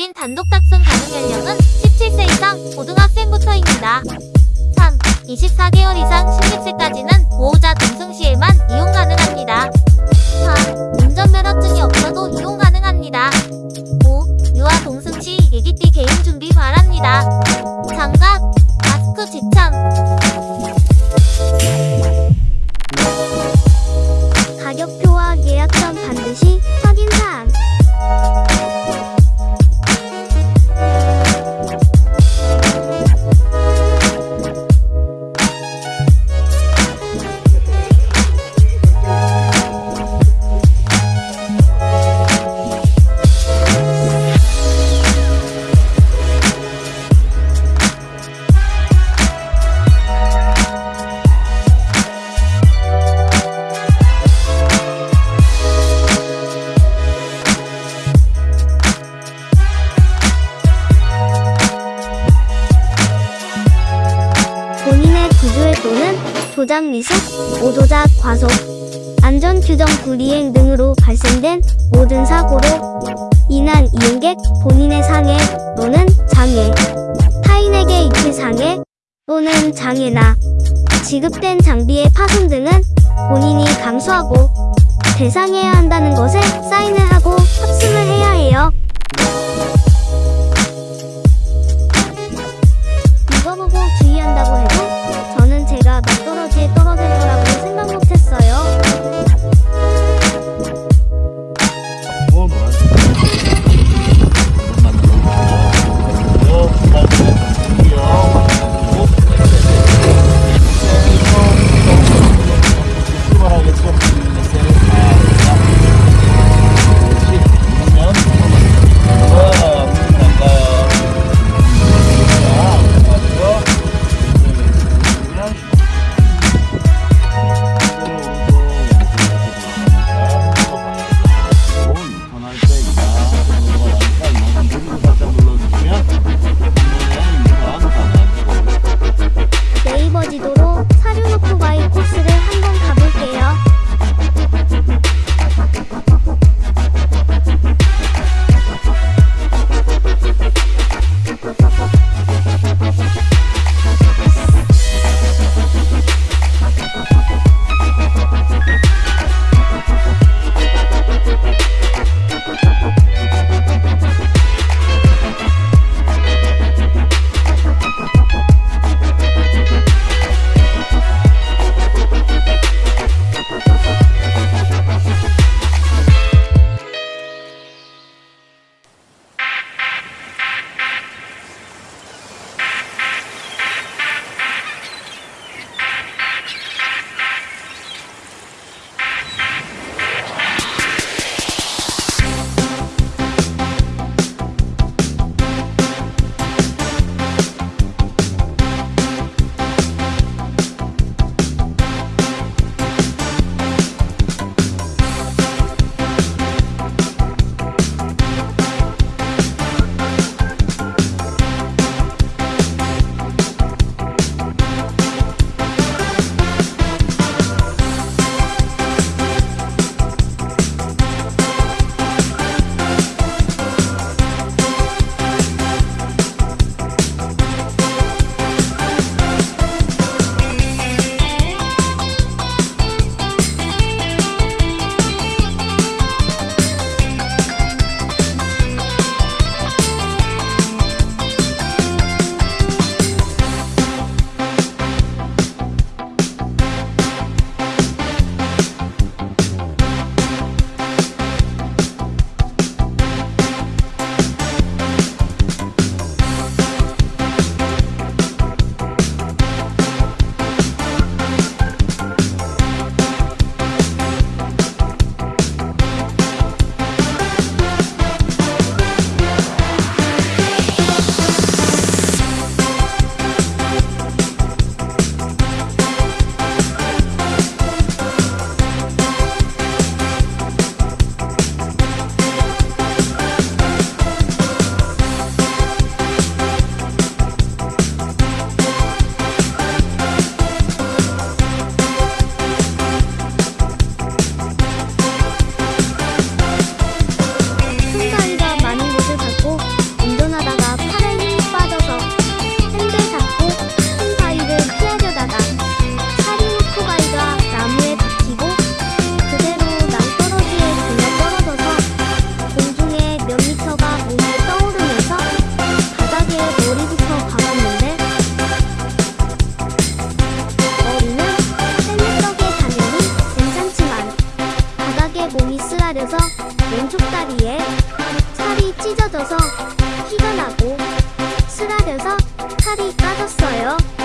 이상 동승 1인 2. 1인 단독 탑승 가능 연령은 17세 이상 고등학생부터입니다. 3. 24개월 이상 16세까지는 보호자 동승 시에만 이용 가능합니다. 4. 운전면허증이 없어도 이용 가능합니다. 5. 유아 동승 시 예기띠 개인 준비 바랍니다. 장갑, 마스크 지참. 가격표와 예약 전 반드시 과속, 안전규정 불이행 등으로 발생된 모든 사고로 인한 이용객 본인의 상해 또는 장애, 타인에게 입힐 상해 또는 장애나 지급된 장비의 파손 등은 본인이 감수하고 배상해야 한다는 것에 사인을 하고 탑승을 해야 해요. 찢어져서 피가 나고 쓰라려서 칼이 빠졌어요.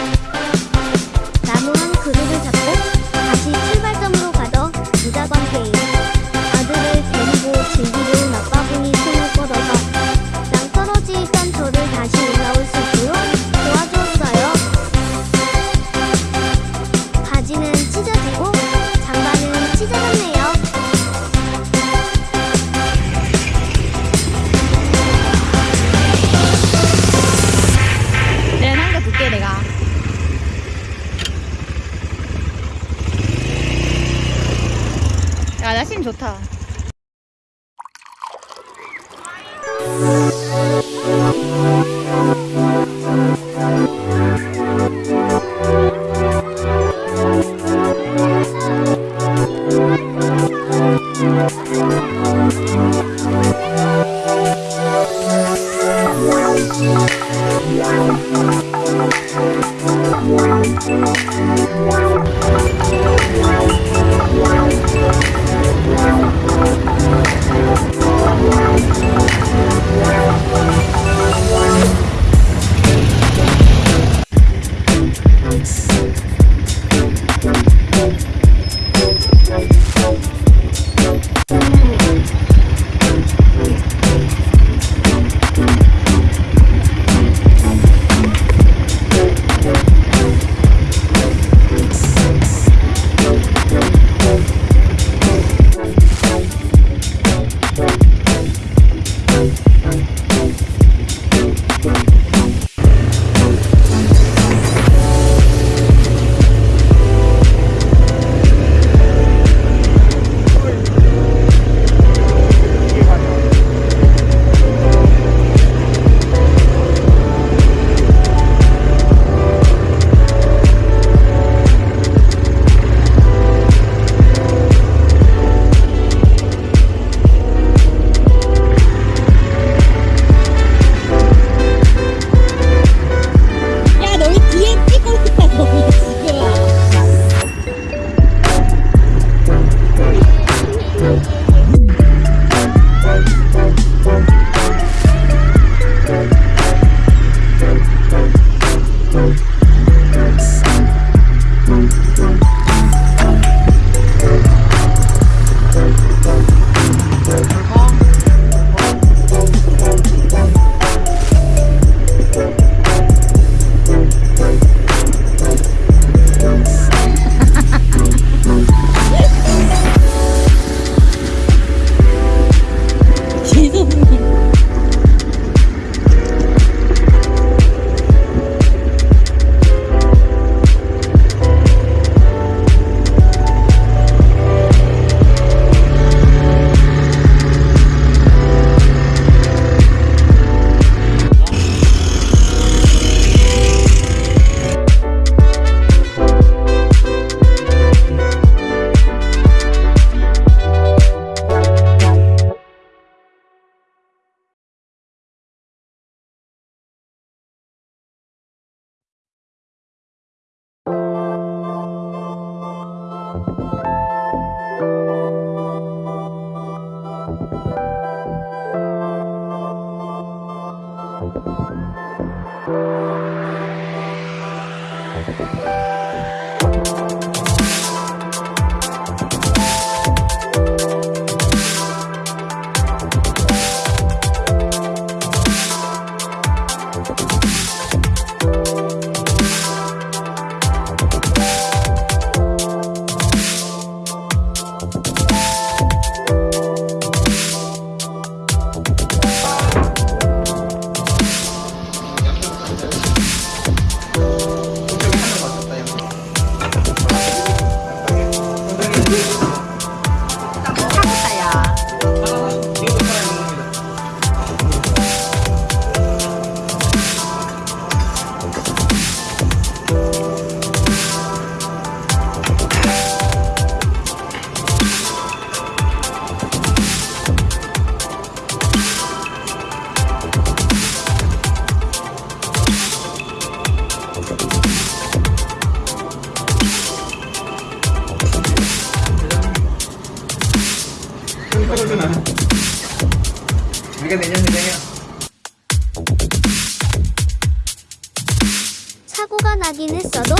사고가 나긴 했어도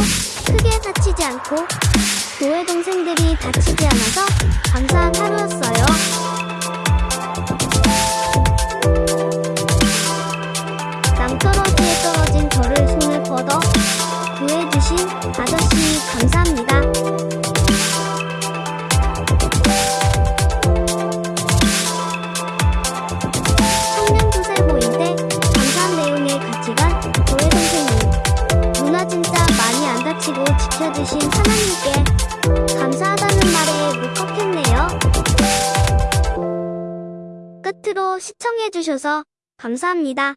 크게 다치지 않고 교회 동생들이 다치지 않아서 감사한 하루였어요. 낭떠러지에 떨어진 저를 손을 뻗어 구해주신 아저씨 감사합니다. 해주셔서 감사합니다.